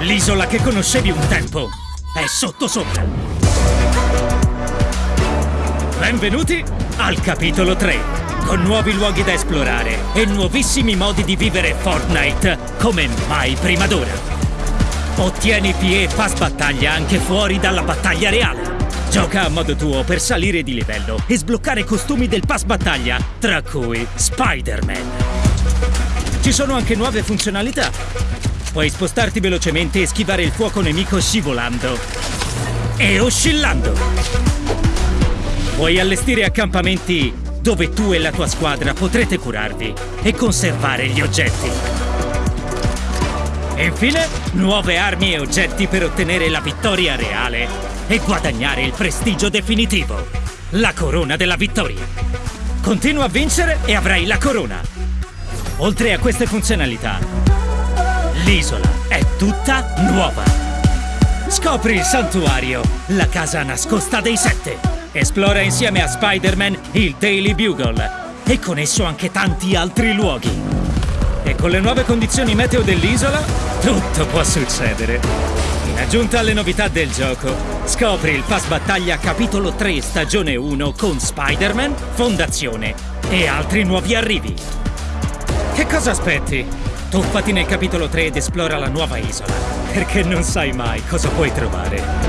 L'isola che conoscevi un tempo è sotto sopra. Benvenuti al capitolo 3, con nuovi luoghi da esplorare e nuovissimi modi di vivere Fortnite come mai prima d'ora. Ottieni PE pass battaglia anche fuori dalla battaglia reale. Gioca a modo tuo per salire di livello e sbloccare costumi del pass battaglia, tra cui Spider-Man. Ci sono anche nuove funzionalità. Puoi spostarti velocemente e schivare il fuoco nemico scivolando e oscillando. Puoi allestire accampamenti dove tu e la tua squadra potrete curarvi e conservare gli oggetti. E infine, nuove armi e oggetti per ottenere la vittoria reale e guadagnare il prestigio definitivo. La corona della vittoria. Continua a vincere e avrai la corona. Oltre a queste funzionalità, l'isola è tutta nuova. Scopri il santuario, la casa nascosta dei sette. Esplora insieme a Spider-Man il Daily Bugle e con esso anche tanti altri luoghi. E con le nuove condizioni meteo dell'isola, tutto può succedere. In aggiunta alle novità del gioco, scopri il Pass Battaglia Capitolo 3 Stagione 1 con Spider-Man, Fondazione e altri nuovi arrivi. Che cosa aspetti? Tuffati nel capitolo 3 ed esplora la nuova isola, perché non sai mai cosa puoi trovare.